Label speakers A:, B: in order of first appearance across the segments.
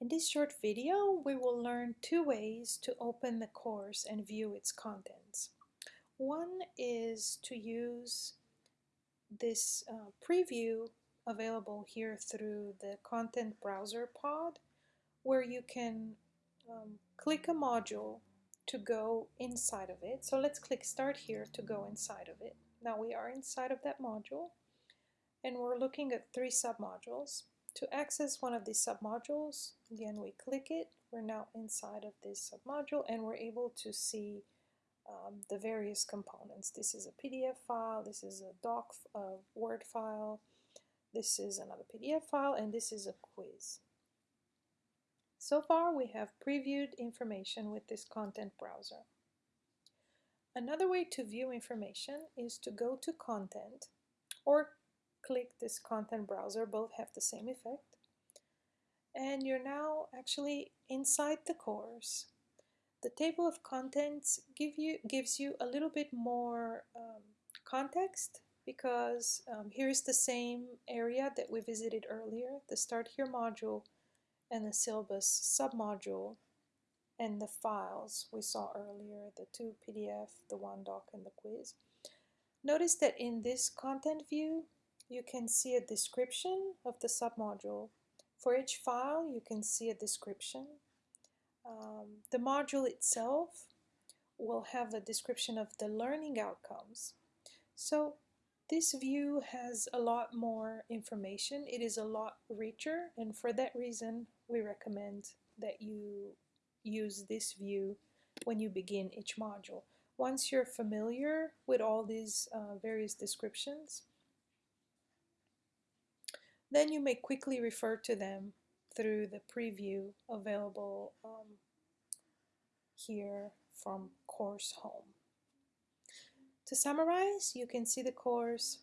A: In this short video, we will learn two ways to open the course and view its contents. One is to use this uh, preview available here through the content browser pod where you can um, click a module to go inside of it. So let's click start here to go inside of it. Now we are inside of that module and we're looking at three submodules. To access one of these submodules, again we click it, we're now inside of this submodule and we're able to see um, the various components. This is a PDF file, this is a doc, a Word file, this is another PDF file, and this is a quiz. So far we have previewed information with this content browser. Another way to view information is to go to content or click this content browser, both have the same effect. And you're now actually inside the course. The table of contents give you, gives you a little bit more um, context because um, here's the same area that we visited earlier, the Start Here module and the syllabus submodule and the files we saw earlier, the two PDF, the one doc, and the quiz. Notice that in this content view, you can see a description of the submodule. For each file, you can see a description. Um, the module itself will have a description of the learning outcomes. So this view has a lot more information. It is a lot richer, and for that reason, we recommend that you use this view when you begin each module. Once you're familiar with all these uh, various descriptions, then you may quickly refer to them through the preview available um, here from Course Home. To summarize, you can see the course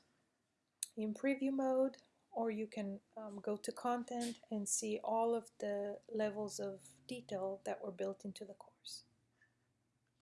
A: in preview mode or you can um, go to content and see all of the levels of detail that were built into the course.